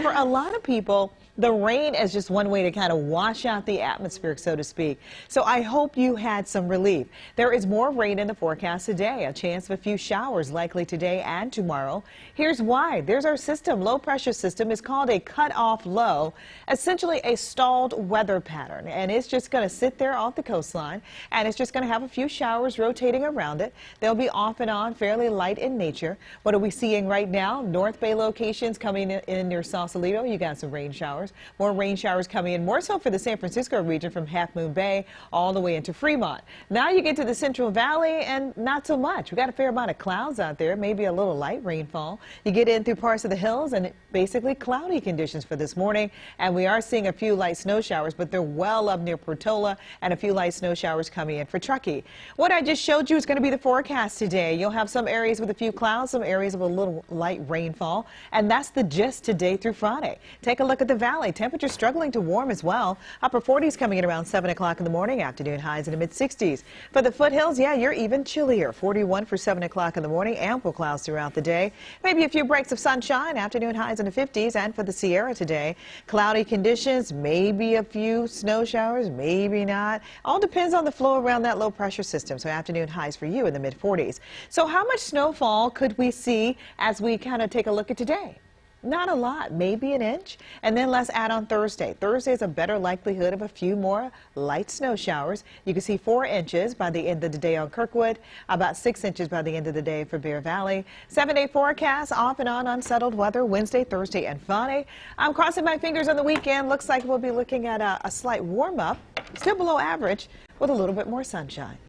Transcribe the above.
For a lot of people, the rain is just one way to kind of wash out the atmosphere, so to speak. So I hope you had some relief. There is more rain in the forecast today, a chance of a few showers likely today and tomorrow. Here's why. There's our system. Low pressure system is called a cut-off low, essentially a stalled weather pattern. And it's just going to sit there off the coastline, and it's just going to have a few showers rotating around it. They'll be off and on, fairly light in nature. What are we seeing right now? North Bay locations coming in near Sausalito. You got some rain showers showers. More rain showers coming in, more so for the San Francisco region from Half Moon Bay all the way into Fremont. Now you get to the Central Valley and not so much. We got a fair amount of clouds out there, maybe a little light rainfall. You get in through parts of the hills and basically cloudy conditions for this morning. And we are seeing a few light snow showers, but they're well up near Portola and a few light snow showers coming in for Truckee. What I just showed you is going to be the forecast today. You'll have some areas with a few clouds, some areas of a little light rainfall. And that's the gist today through Friday. Take a look at the valley Valley. Temperatures struggling to warm as well. Upper 40s coming in around 7 o'clock in the morning. Afternoon highs in the mid-60s. For the foothills, yeah, you're even chillier. 41 for 7 o'clock in the morning. Ample clouds throughout the day. Maybe a few breaks of sunshine. Afternoon highs in the 50s. And for the Sierra today, cloudy conditions. Maybe a few snow showers. Maybe not. All depends on the flow around that low pressure system. So afternoon highs for you in the mid-40s. So how much snowfall could we see as we kind of take a look at today? Not a lot, maybe an inch. And then let's add on Thursday. Thursday is a better likelihood of a few more light snow showers. You can see four inches by the end of the day on Kirkwood, about six inches by the end of the day for Bear Valley. Seven day forecast, off and on unsettled weather Wednesday, Thursday, and Friday. I'm crossing my fingers on the weekend. Looks like we'll be looking at a, a slight warm up, still below average, with a little bit more sunshine.